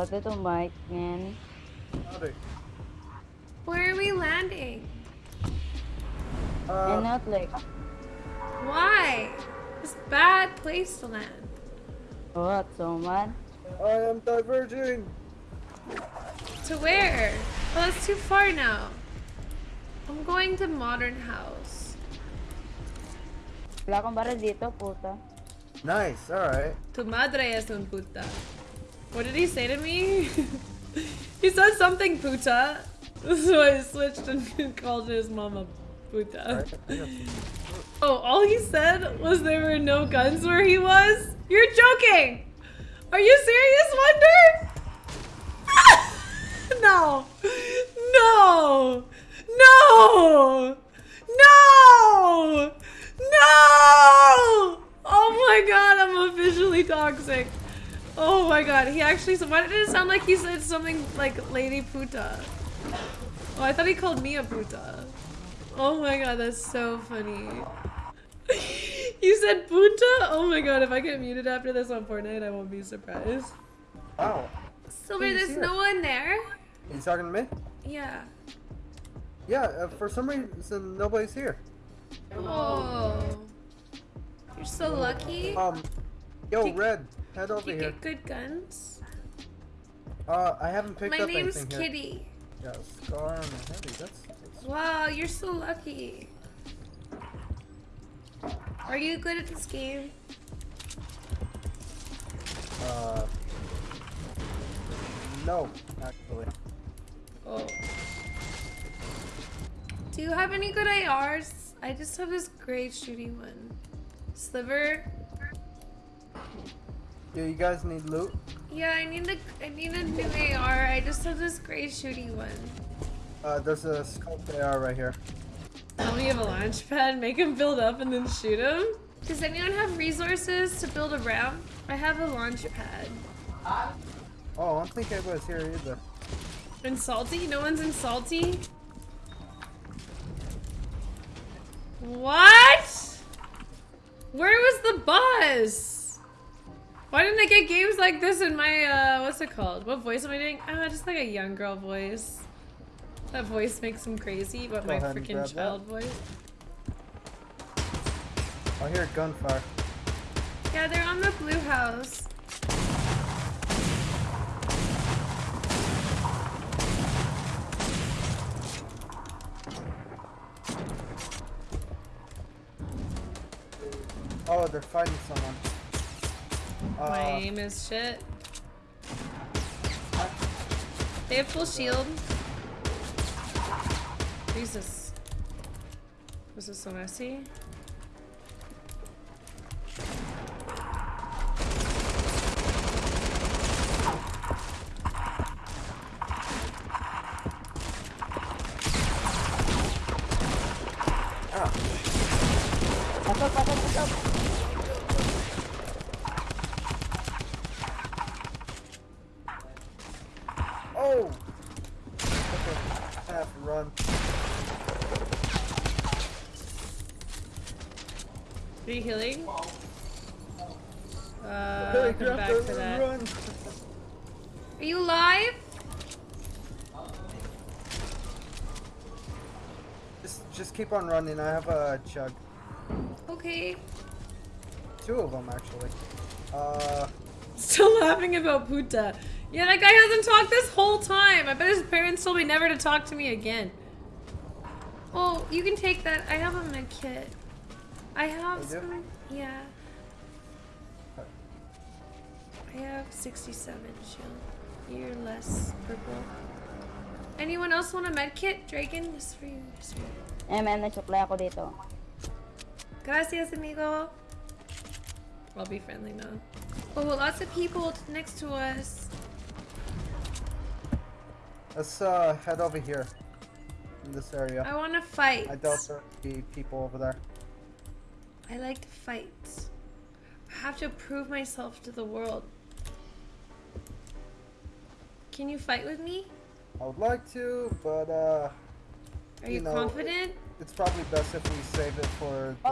What ito, Mike, man? Howdy. Where are we landing? And Uh, not like, Why? It's a bad place to land. what, so man? I am diverging. To where? Oh, that's too far now. I'm going to Modern House. Wala kang baril dito, puta. Nice. All right. Tu madre es un puta. What did he say to me? he said something puta. So I switched and called his mama puta. right. I got some- Oh, all he said was there were no guns where he was? You're joking! Are you serious, Wonder? No! No! No! No! Oh my god, I'm officially toxic. Oh my god, he actually said, why did it sound like he said something like Lady Puta? Oh, I thought he called me a puta. Oh my god, that's so funny. you said puta? Oh my god, if I get muted after this on Fortnite, I won't be surprised. Wow. Silver, Who's there's here? no one there? You talking to me? Yeah. Yeah. Uh, for some reason, nobody's here. Oh. You're so lucky. Um. Yo, Red. Head over you here. get good guns? Uh, I haven't picked My up name's anything here. Kitty. Yeah, scar on the heavy. That's. that's Wow, you're so lucky. Are you good at this game? uh. No, actually. Oh. Do you have any good ARs? I just have this great shooting one. Sliver? Do you guys need loot? Yeah, I need a I need a new AR. I just have this great shooting one. Uh, there's a scope AR right here. Tell me you have a launch pad, make him build up and then shoot him. Does anyone have resources to build a ramp? I have a launch pad. Oh, I don't think anybody's here either. In salty? No one's in salty? What? Where was the buzz? Why didn't I get games like this in my, uh, what's it called? What voice am I doing? Ah, just like a young girl voice. That voice makes him crazy, but Go my ahead and grab freaking that. child voice. I hear gunfire. Yeah, they're on the blue house. Oh, they're fighting someone. My Uh, aim is shit. They have full shield. Jesus. This is so messy. Okay, I have to run. Are you healing? Uh, Hey, I'll come back that. run. Are you live? Just, just keep on running. I have a chug. Okay. Two of them actually. Uh, Still laughing about Puta. Yeah, that guy hasn't talked this whole time. I bet his parents told me never to talk to me again. Oh, you can take that. I have a med kit. I have You do? some. Yeah. I have 67 shield. You're less purple. Anyone else want a med kit? Dragon? This for you. This for you. Eh, man, nag-supply ako dito. Gracias, amigo. I'll be friendly now. Oh, lots of people next to us. Let's uh head over here. In this area. I want to fight. I doubt there'll be people over there. I like to fight. I have to prove myself to the world. Can you fight with me? I would like to, but uh, Are You you, know, confident? it's probably best if we save it for the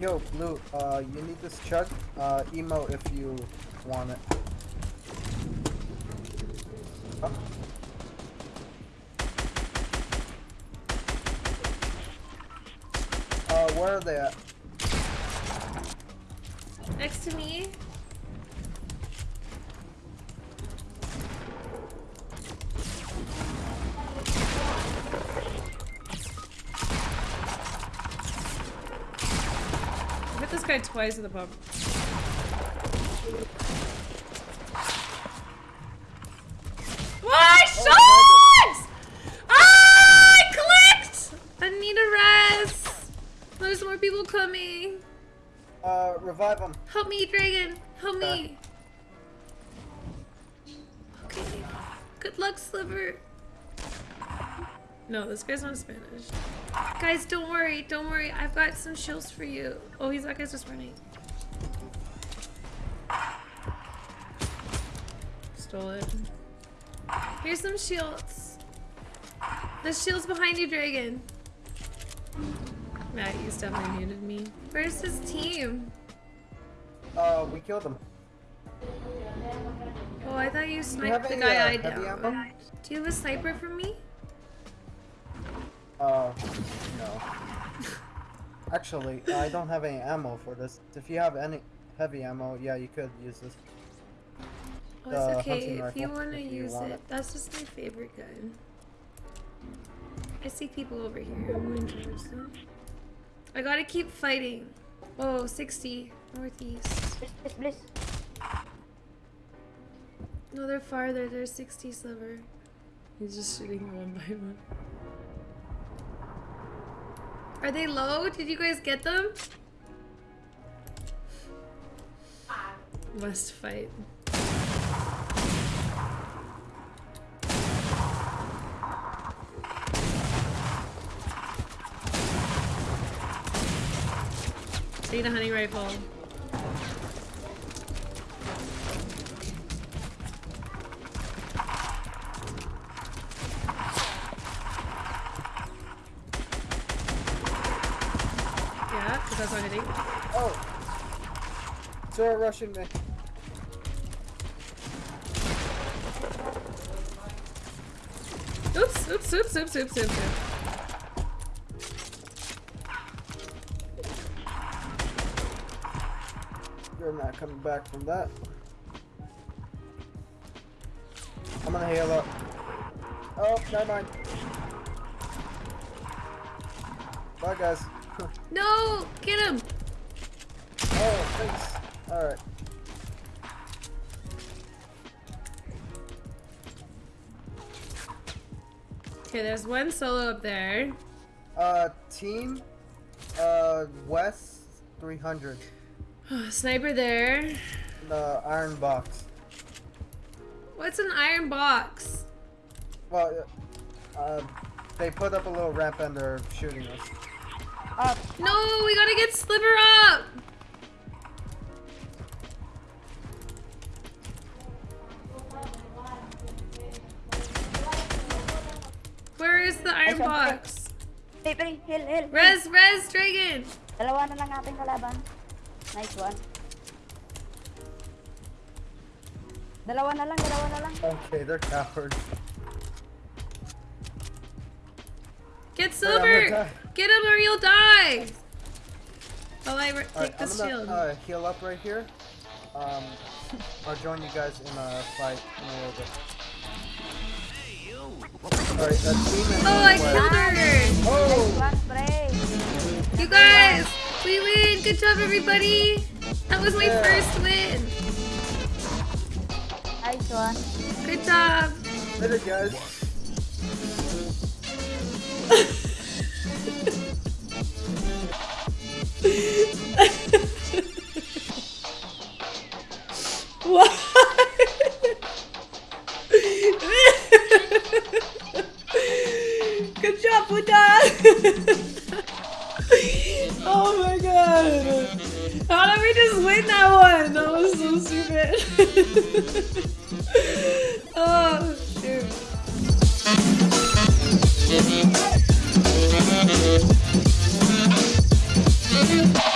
Yo, Blue, uh, you need this chug? Uh, emo if you want it. Oh. Uh, where are they at? Next to me. Guy twice with the pump. What? Shots! Ah! I clicked! I need a rest. There's more people coming. Uh, revive them. Help me, Dragon! No, this guy's not Spanish. Guys, don't worry, don't worry. I've got some shields for you. Oh, he's that guy's just running. Stole it. Here's some shields. The shield's behind you, Dragon. Matt, you definitely muted me. Where's his team? Uh, we killed them. Oh, I thought you sniped the any, guy uh, I ammo? Do you have a sniper for me? Uh, no. Actually, I don't have any ammo for this. If you have any heavy ammo, yeah, you could use this. Oh, it's okay. If you want to if you use want it, it. that's just my favorite gun. I see people over here. I'm going towards them. I gotta keep fighting. Oh, 60 northeast. Please, please, please. No, they're farther. They're 60 sliver. He's just shooting one by one. Are they low? Did you guys get them? Must fight. Need a hunting rifle. They're rushing me. Oops, oops, oops, oops, oops, oops, oops. You're not coming back from that. I'm gonna heal up. Oh, never mind. Bye, guys. No! Get him! oh, thanks. Alright. Okay, there's one solo up there. Uh, team, uh, West 300. Sniper there. The iron box. What's an iron box? Well, uh, they put up a little ramp and they're shooting us. Up. No, we gotta get Sliver up! Where is the iron Ay, box? Pre, pre, heal, heal. heal. Res, res, dragon! Dalawa na lang ating kalaban. Nice one. Dalawa na lang, dalawa na lang. Okay, they're cowards. Get Silver! Get him or you'll die! While I re- Alright, take I'm gonna shield. uh, heal up right here. Um, I'll join you guys in a fight in a little bit. Alright, that team oh, I on the way. killed her! Oh! You guys! We win! Good job, everybody! That was my Yeah. first win! Nice one. Good job! Later, guys. oh my god. How did we just win that one? That was so stupid. oh, shoot.